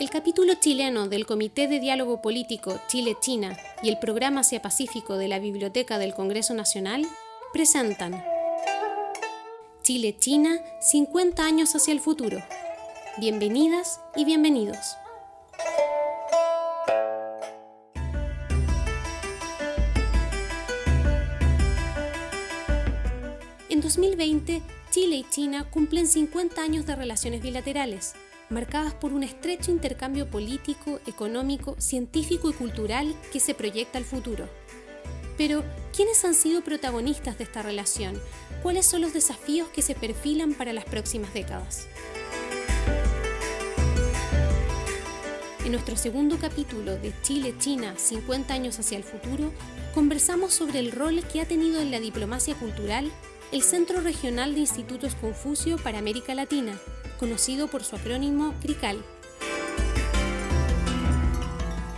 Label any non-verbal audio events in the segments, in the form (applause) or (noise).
El capítulo chileno del Comité de Diálogo Político Chile-China y el Programa Asia-Pacífico de la Biblioteca del Congreso Nacional presentan Chile-China 50 años hacia el futuro. Bienvenidas y bienvenidos. En 2020, Chile y China cumplen 50 años de relaciones bilaterales marcadas por un estrecho intercambio político, económico, científico y cultural que se proyecta al futuro. Pero, ¿quiénes han sido protagonistas de esta relación? ¿Cuáles son los desafíos que se perfilan para las próximas décadas? En nuestro segundo capítulo de Chile-China 50 años hacia el futuro, conversamos sobre el rol que ha tenido en la diplomacia cultural el Centro Regional de Institutos Confucio para América Latina, conocido por su acrónimo CRICAL.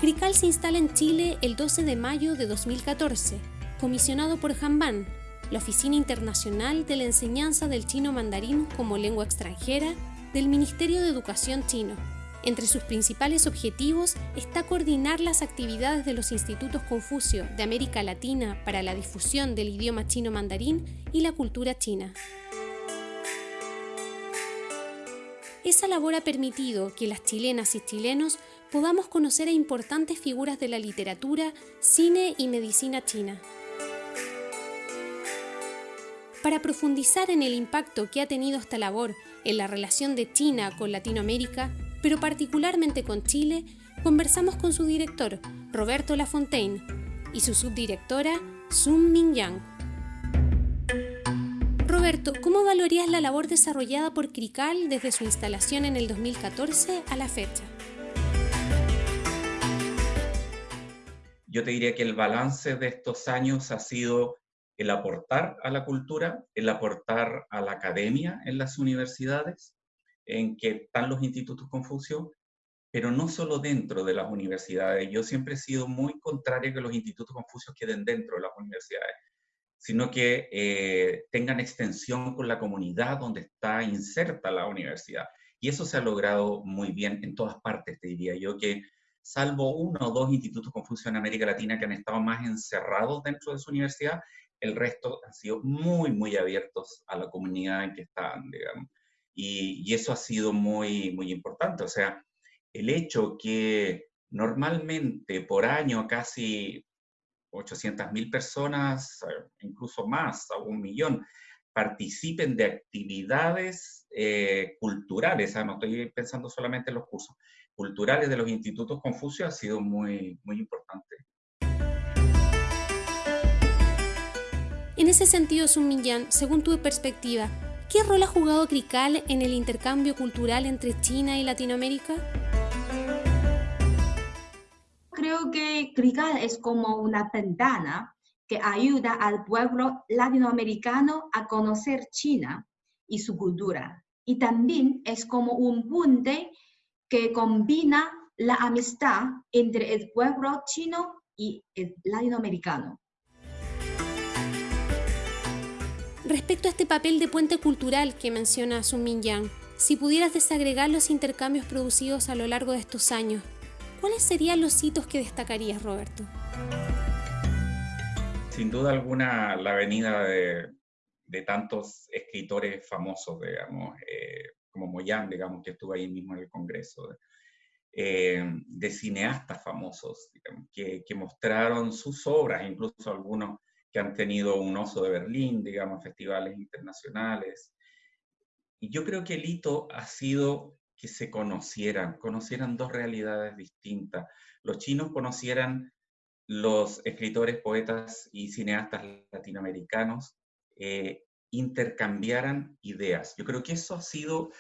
CRICAL se instala en Chile el 12 de mayo de 2014, comisionado por Hanban, la Oficina Internacional de la Enseñanza del Chino Mandarín como Lengua Extranjera del Ministerio de Educación chino. Entre sus principales objetivos está coordinar las actividades de los institutos Confucio de América Latina para la difusión del idioma chino mandarín y la cultura china. Esa labor ha permitido que las chilenas y chilenos podamos conocer a importantes figuras de la literatura, cine y medicina china. Para profundizar en el impacto que ha tenido esta labor en la relación de China con Latinoamérica, pero particularmente con Chile, conversamos con su director, Roberto Lafontaine, y su subdirectora, Sun Mingyang. Roberto, ¿cómo valorías la labor desarrollada por CRICAL desde su instalación en el 2014 a la fecha? Yo te diría que el balance de estos años ha sido el aportar a la cultura, el aportar a la academia en las universidades, en que están los institutos Confucio, pero no solo dentro de las universidades. Yo siempre he sido muy contrario a que los institutos Confucio queden dentro de las universidades sino que eh, tengan extensión con la comunidad donde está inserta la universidad. Y eso se ha logrado muy bien en todas partes, te diría yo, que salvo uno o dos institutos Confucio en América Latina que han estado más encerrados dentro de su universidad, el resto han sido muy, muy abiertos a la comunidad en que están, digamos. Y, y eso ha sido muy, muy importante. O sea, el hecho que normalmente por año casi 800.000 personas, eh, incluso más, a un millón, participen de actividades eh, culturales, ah, no estoy pensando solamente en los cursos, culturales de los institutos Confucio ha sido muy, muy importante. En ese sentido, Sun Minyan, según tu perspectiva, ¿qué rol ha jugado CRICAL en el intercambio cultural entre China y Latinoamérica? Creo que CRICAL es como una ventana que ayuda al pueblo latinoamericano a conocer China y su cultura. Y también es como un puente que combina la amistad entre el pueblo chino y el latinoamericano. Respecto a este papel de puente cultural que menciona Sun Mingyang, si pudieras desagregar los intercambios producidos a lo largo de estos años, ¿cuáles serían los hitos que destacarías, Roberto? Sin duda alguna, la venida de, tantos escritores famosos, digamos, eh, como Moyan, digamos, que estuvo ahí mismo en el Congreso, eh, de cineastas famosos, que, que, mostraron sus obras, incluso algunos que han tenido un oso de Berlín, digamos, festivales internacionales. Y yo creo que el hito ha sido que se conocieran, conocieran dos realidades distintas. Los chinos conocieran los escritores, poetas y cineastas latinoamericanos, eh, intercambiaran ideas. Yo creo que eso ha sido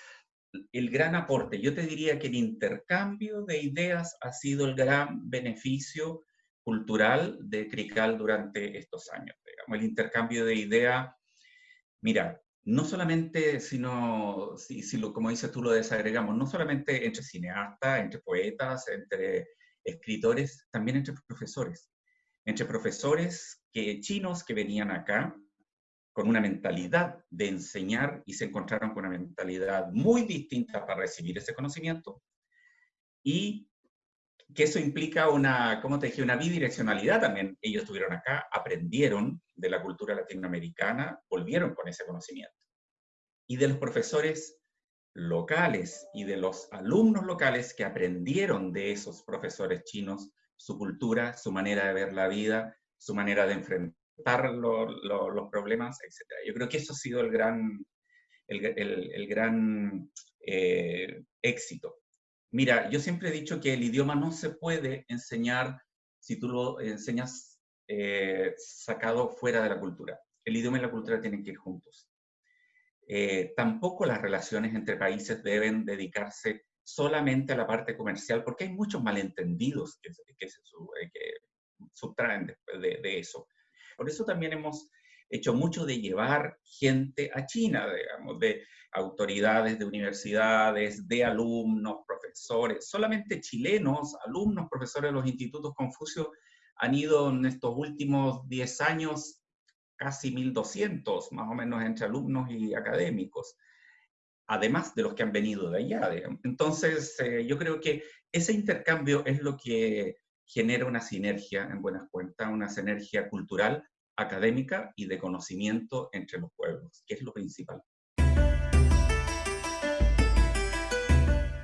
el gran aporte. Yo te diría que el intercambio de ideas ha sido el gran beneficio cultural de Crical durante estos años. El intercambio de ideas, mira, no solamente, sino, si, lo, como dices tú, lo desagregamos, no solamente entre cineastas, entre poetas, entre escritores, también entre profesores. Entre profesores que, chinos que venían acá con una mentalidad de enseñar y se encontraron con una mentalidad muy distinta para recibir ese conocimiento. y que eso implica una, ¿cómo te dije?, una bidireccionalidad también. Ellos estuvieron acá, aprendieron de la cultura latinoamericana, volvieron con ese conocimiento. Y de los profesores locales y de los alumnos locales que aprendieron de esos profesores chinos su cultura, su manera de ver la vida, su manera de enfrentar los problemas, etc. Yo creo que eso ha sido el gran, el, gran eh, éxito. Mira, yo siempre he dicho que el idioma no se puede enseñar si tú lo enseñas eh, sacado fuera de la cultura. El idioma y la cultura tienen que ir juntos. Eh, tampoco las relaciones entre países deben dedicarse solamente a la parte comercial, porque hay muchos malentendidos que, que se que subtraen de, de, eso. Por eso también hemos hecho mucho de llevar gente a China, digamos, de autoridades de universidades, de alumnos, profesores, solamente chilenos, alumnos, profesores de los institutos Confucio han ido en estos últimos 10 años casi 1.200, más o menos entre alumnos y académicos, además de los que han venido de allá. Entonces, eh, yo creo que ese intercambio es lo que genera una sinergia, en buenas cuentas, una sinergia cultural, académica y de conocimiento entre los pueblos, que es lo principal.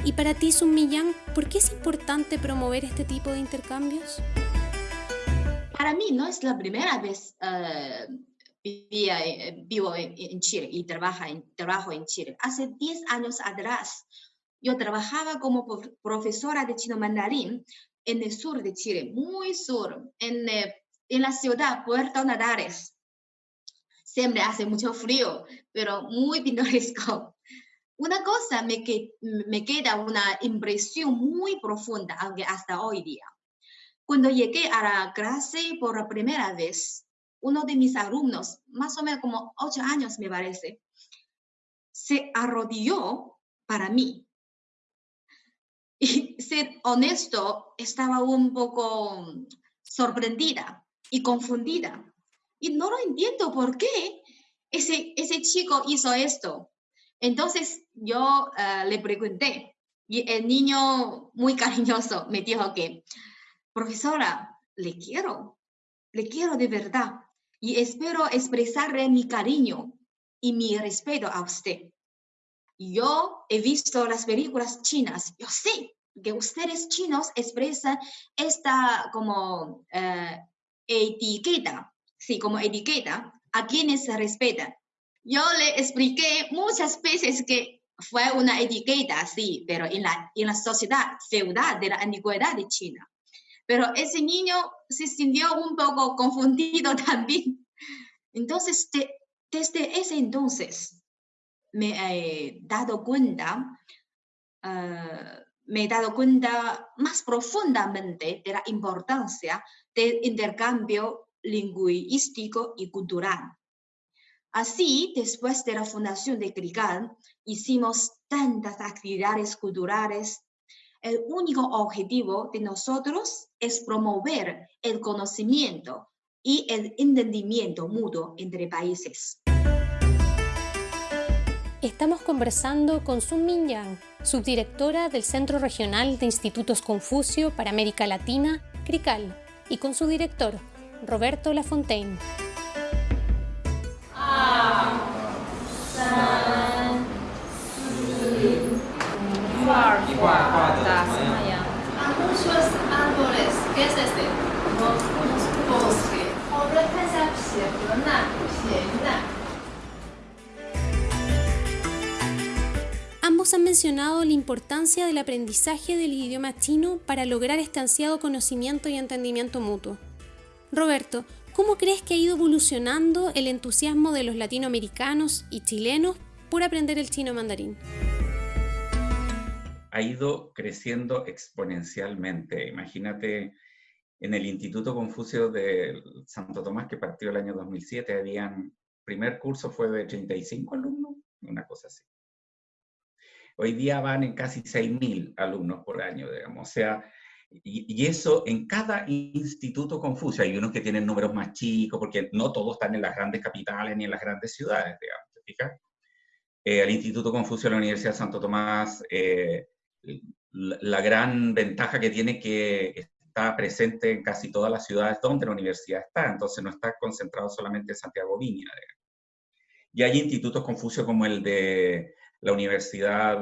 Y para ti, Sun Millán, ¿por qué es importante promover este tipo de intercambios? Para mí no es la primera vez uh, vivo en, Chile y trabaja en, trabajo en Chile. Hace 10 años atrás, yo trabajaba como profesora de chino mandarín en el sur de Chile, muy sur, en, eh, en la ciudad Puerto Nadares. Siempre hace mucho frío, pero muy (laughs) pintoresco. Una cosa me, me queda una impresión muy profunda, aunque hasta hoy día. Cuando llegué a la clase por primera vez, uno de mis alumnos, más o menos como ocho años me parece, se arrodilló para mí. Y ser honesto, estaba un poco sorprendida y confundida. Y no lo entiendo por qué ese, ese chico hizo esto. Entonces yo eh, le pregunté y el niño muy (laughs) cariñoso me dijo que, profesora, le quiero, le quiero de verdad y espero expresarle mi cariño y mi respeto a usted. Yo he visto las películas chinas, yo sé que ustedes chinos expresan esta como eh, etiqueta, sí, como etiqueta a quienes respetan. Yo le expliqué muchas veces que fue una etiqueta, sí, pero en la, en la sociedad feudal de la antigüedad de China. Pero ese niño se sintió un poco confundido (laughs) también. Entonces, desde ese entonces, me he dado cuenta, ah, me he dado cuenta más profundamente de la importancia del intercambio lingüístico y cultural. Así, después de la fundación de CRICAL, hicimos tantas actividades culturales el único objetivo de nosotros es promover el conocimiento y el entendimiento mutuo entre países. Estamos conversando con Sun Mingyang, subdirectora del Centro Regional de Institutos Confucio para América Latina, CRICAL, y con su director, Roberto Lafontaine. Ambos han mencionado la importancia del aprendizaje del idioma chino para lograr este ansiado conocimiento y entendimiento mutuo. Roberto, ¿cómo crees que ha ido evolucionando el entusiasmo de los latinoamericanos y chilenos por aprender el chino mandarín? Ha ido creciendo exponencialmente. Imagínate, en el Instituto Confucio de Santo Tomás, que partió el año 2007, habían, primer curso fue de 35 alumnos, una cosa así. Hoy día van en casi 6.000 alumnos por año, digamos. O sea, y, eso en cada instituto Confucio. Hay unos que tienen números más chicos, porque no todos están en las grandes capitales ni en las grandes ciudades, digamos. ¿te fijas? Eh, el Instituto Confucio de la Universidad de Santo Tomás eh, la gran ventaja que tiene que está presente en casi todas las ciudades donde la universidad está, entonces no está concentrado solamente en Santiago Viña. Y hay institutos Confucio como el de la Universidad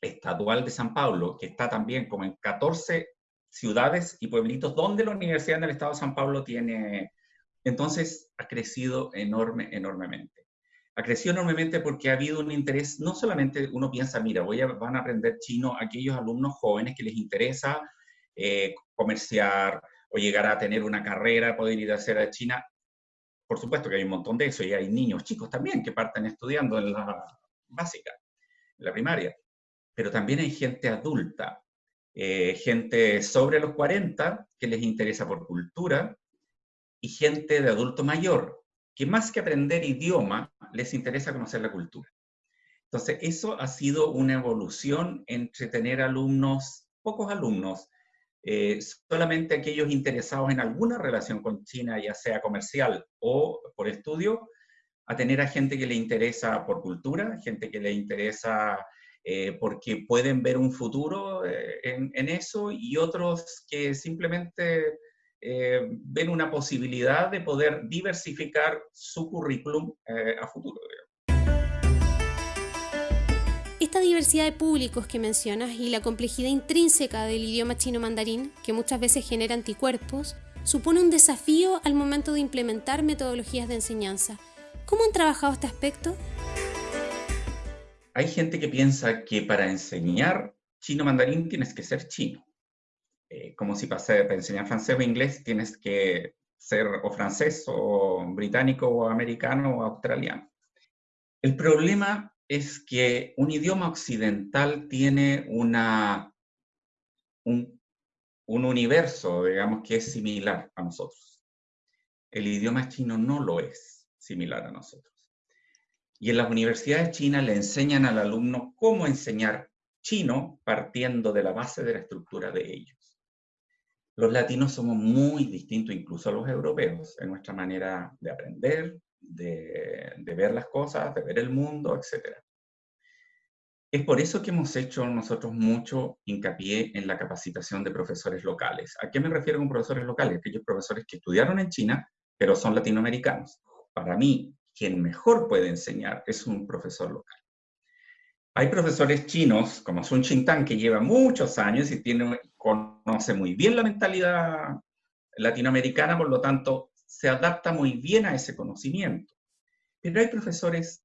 Estadual de San Pablo, que está también como en 14 ciudades y pueblitos donde la Universidad del Estado de San Pablo tiene... Entonces ha crecido enorme, enormemente. Ha crecido enormemente porque ha habido un interés, no solamente uno piensa, mira, voy a, van a aprender chino aquellos alumnos jóvenes que les interesa eh, comerciar o llegar a tener una carrera, poder ir a hacer a China. Por supuesto que hay un montón de eso y hay niños chicos también que parten estudiando en la básica, en la primaria. Pero también hay gente adulta, eh, gente sobre los 40 que les interesa por cultura y gente de adulto mayor que más que aprender idioma les interesa conocer la cultura. Entonces, eso ha sido una evolución entre tener alumnos, pocos alumnos, eh, solamente aquellos interesados en alguna relación con China, ya sea comercial o por estudio, a tener a gente que le interesa por cultura, gente que le interesa eh, porque pueden ver un futuro eh, en, eso y otros que simplemente ven una posibilidad de poder diversificar su currículum a futuro. Esta diversidad de públicos que mencionas y la complejidad intrínseca del idioma chino mandarín, que muchas veces genera anticuerpos, supone un desafío al momento de implementar metodologías de enseñanza. ¿Cómo han trabajado este aspecto? Hay gente que piensa que para enseñar chino mandarín tienes que ser chino. Eh, como si para enseñar francés o inglés tienes que ser o francés o británico o americano o australiano. El problema es que un idioma occidental tiene una, un, universo, digamos, que es similar a nosotros. El idioma chino no lo es similar a nosotros. Y en las universidades chinas le enseñan al alumno cómo enseñar chino partiendo de la base de la estructura de ellos. Los latinos somos muy distintos incluso a los europeos en nuestra manera de aprender, de, ver las cosas, de ver el mundo, etc. Es por eso que hemos hecho nosotros mucho hincapié en la capacitación de profesores locales. ¿A qué me refiero con profesores locales? Aquellos profesores que estudiaron en China, pero son latinoamericanos. Para mí, quien mejor puede enseñar es un profesor local. Hay profesores chinos, como Sun Xintang, que lleva muchos años y tiene, conoce muy bien la mentalidad latinoamericana, por lo tanto, se adapta muy bien a ese conocimiento. Pero hay profesores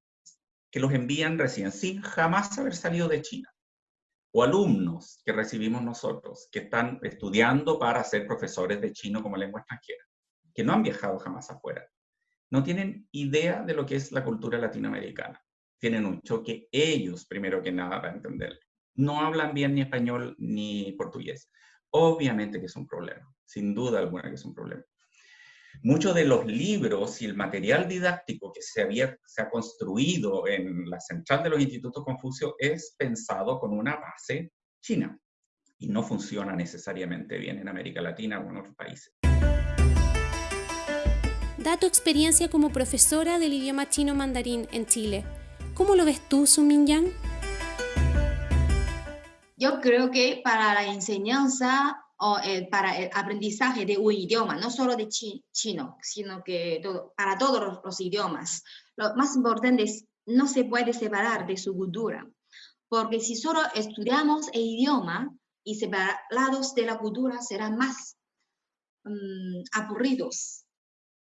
que los envían recién sin jamás haber salido de China. O alumnos que recibimos nosotros, que están estudiando para ser profesores de chino como lengua extranjera, que no han viajado jamás afuera. No tienen idea de lo que es la cultura latinoamericana. Tienen un choque ellos, primero que nada, para entenderlo. No hablan bien ni español ni portugués. Obviamente que es un problema, sin duda alguna que es un problema. Muchos de los libros y el material didáctico que se, había, se ha construido en la central de los institutos Confucio es pensado con una base china y no funciona necesariamente bien en América Latina o en otros países. Da tu experiencia como profesora del idioma chino mandarín en Chile. ¿Cómo lo ves tú, Sumin Yang? Yo creo que para la enseñanza o eh, para el aprendizaje de un idioma, no solo de chino, sino que para todos los, idiomas. Lo más importante es no se puede separar de su cultura, porque si solo estudiamos el idioma y separados de la cultura serán más mm, aburridos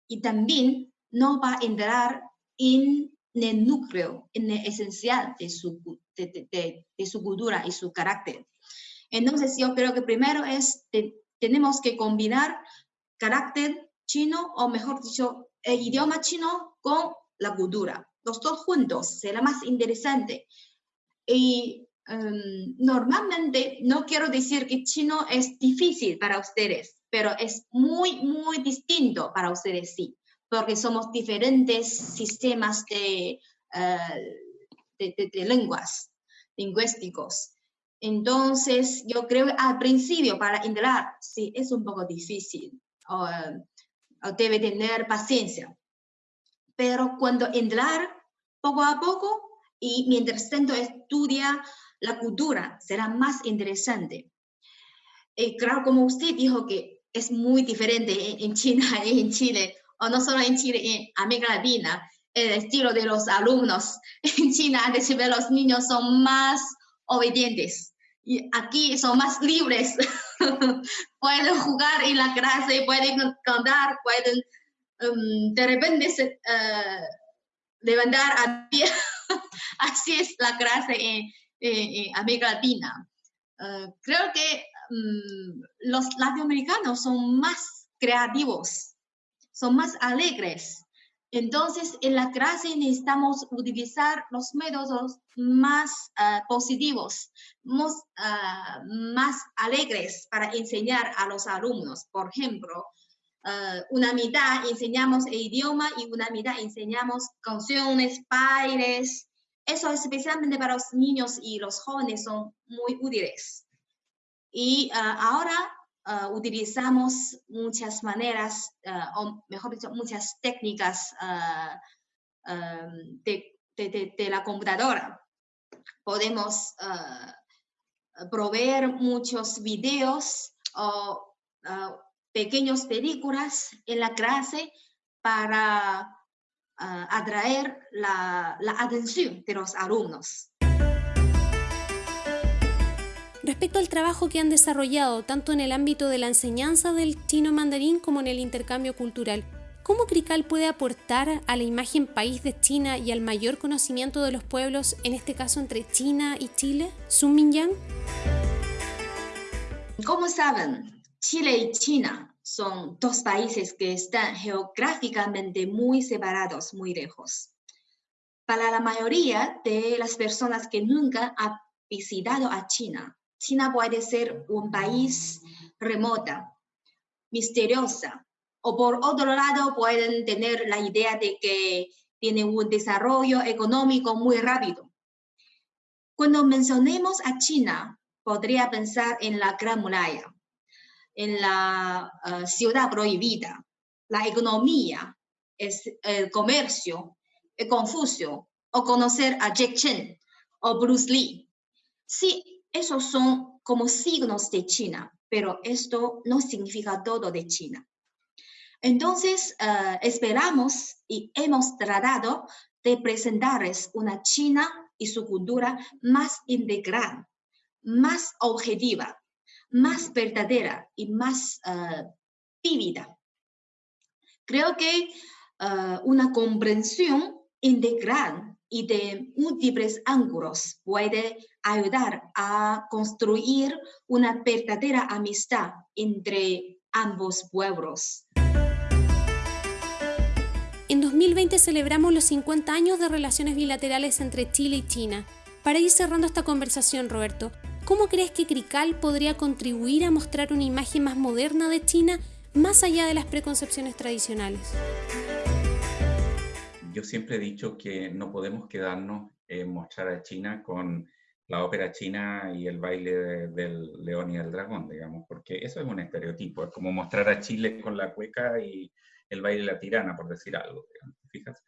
y también no va a entrar en el núcleo, en el esencial de su, de su cultura y su carácter. Entonces yo creo que primero es, tenemos que combinar carácter chino, o mejor dicho, el idioma chino con la cultura. Los dos juntos será más interesante. Y em, normalmente no quiero decir que chino es difícil para ustedes, pero es muy, muy distinto para ustedes, sí, porque somos diferentes sistemas de, eh, de lenguas lingüísticos. Entonces, yo creo que al principio para entrar, sí, es un poco difícil, o, debe tener paciencia. Pero cuando entrar poco a poco y mientras tanto estudia la cultura será más interesante. Y claro, como usted dijo que es muy diferente en China y (laughs) en Chile, o no solo en Chile, en América Latina, el estilo de los alumnos. (laughs) En China, de los niños son más obedientes y aquí son más libres. (laughs) pueden jugar en la clase, pueden cantar, pueden um, de repente uh, levantar a pie. (laughs) Así es la clase en, América Latina. Uh, creo que um, los latinoamericanos son más creativos, son más alegres entonces, en la clase necesitamos utilizar los métodos más ah, positivos, ah, más, alegres para enseñar a los alumnos. Por ejemplo, ah, una mitad enseñamos el idioma y una mitad enseñamos canciones, bailes. Eso especialmente para los niños y los jóvenes son muy útiles. Y ahora Ah, utilizamos muchas maneras, ah, o mejor dicho, muchas técnicas ah, de, la computadora. Podemos proveer muchos videos o pequeñas películas en la clase para atraer la, la atención de los alumnos. Respecto al trabajo que han desarrollado tanto en el ámbito de la enseñanza del chino mandarín como en el intercambio cultural, ¿cómo CRICAL puede aportar a la imagen país de China y al mayor conocimiento de los pueblos, en este caso entre China y Chile? Sun Mingyang. Como saben, Chile y China son dos países que están geográficamente muy separados, muy lejos. Para la mayoría de las personas que nunca han visitado a China, China puede ser un país remota, misteriosa, o por otro lado pueden tener la idea de que tiene un desarrollo económico muy rápido. Cuando mencionemos a China, podría pensar en la Gran Muralla, en la eh, ciudad prohibida, la economía, el comercio, el Confucio, o conocer a Jack Chen o Bruce Lee. Sí, esos son como signos de China, pero esto no significa todo de China. Entonces, eh, esperamos y hemos tratado de presentarles una China y su cultura más integral, más objetiva, más verdadera y más uh, vívida. Creo que eh, una comprensión integral y de múltiples ángulos puede ayudar a construir una verdadera amistad entre ambos pueblos. En 2020 celebramos los 50 años de relaciones bilaterales entre Chile y China. Para ir cerrando esta conversación, Roberto, ¿cómo crees que CRICAL podría contribuir a mostrar una imagen más moderna de China más allá de las preconcepciones tradicionales? yo siempre he dicho que no podemos quedarnos en mostrar a China con la ópera china y el baile del león y el dragón, digamos, porque eso es un estereotipo, es como mostrar a Chile con la cueca y el baile de la tirana, por decir algo, fijas?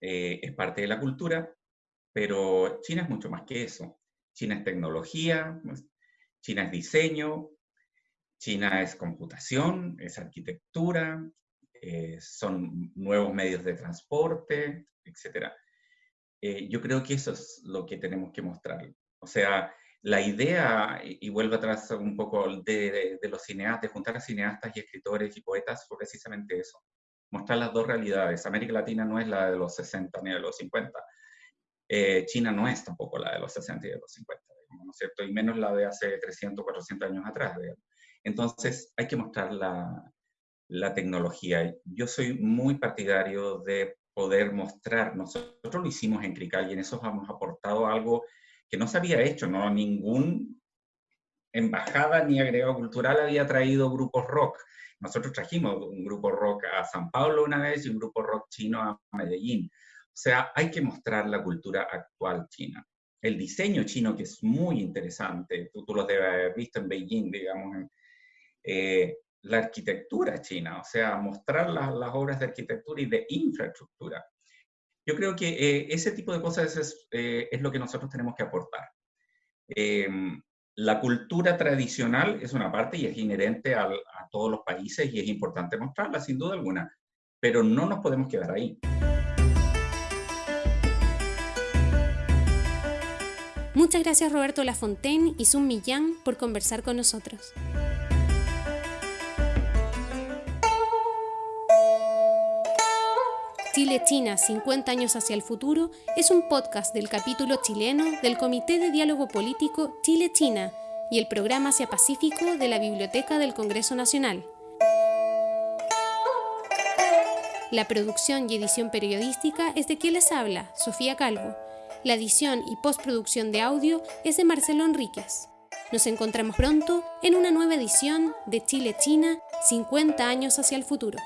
Eh, es parte de la cultura, pero China es mucho más que eso. China es tecnología, China es diseño, China es computación, es arquitectura, eh, son nuevos medios de transporte, etc. Eh, yo creo que eso es lo que tenemos que mostrar. O sea, la idea, y, vuelvo atrás un poco de, de, los cineastas, de juntar a cineastas y escritores y poetas, fue precisamente eso. Mostrar las dos realidades. América Latina no es la de los 60 ni de los 50. Eh, China no es tampoco la de los 60 y de los 50, ¿no es cierto? Y menos la de hace 300, 400 años atrás. Entonces, hay que mostrar la, la tecnología. Yo soy muy partidario de poder mostrar, nosotros lo hicimos en Crical y en eso hemos aportado algo que no se había hecho, ¿no? Ningún embajada ni agregado cultural había traído grupos rock. Nosotros trajimos un grupo rock a San Paulo una vez y un grupo rock chino a Medellín. O sea, hay que mostrar la cultura actual china. El diseño chino, que es muy interesante, tú, tú lo debes haber visto en Beijing, digamos, eh, la arquitectura china, o sea, mostrar las obras de arquitectura y de infraestructura. Yo creo que eh, ese tipo de cosas es, eh, es, lo que nosotros tenemos que aportar. Em, la cultura tradicional es una parte y es inherente a todos los países y es importante mostrarla, sin duda alguna, pero no nos podemos quedar ahí. Muchas gracias Roberto Lafontaine y Sun Millán por conversar con nosotros. Chile-China 50 años hacia el futuro es un podcast del capítulo chileno del Comité de Diálogo Político Chile-China y el programa Asia Pacífico de la Biblioteca del Congreso Nacional. La producción y edición periodística es de quien les habla, Sofía Calvo. La edición y postproducción de audio es de Marcelo Enríquez. Nos encontramos pronto en una nueva edición de Chile-China 50 años hacia el futuro.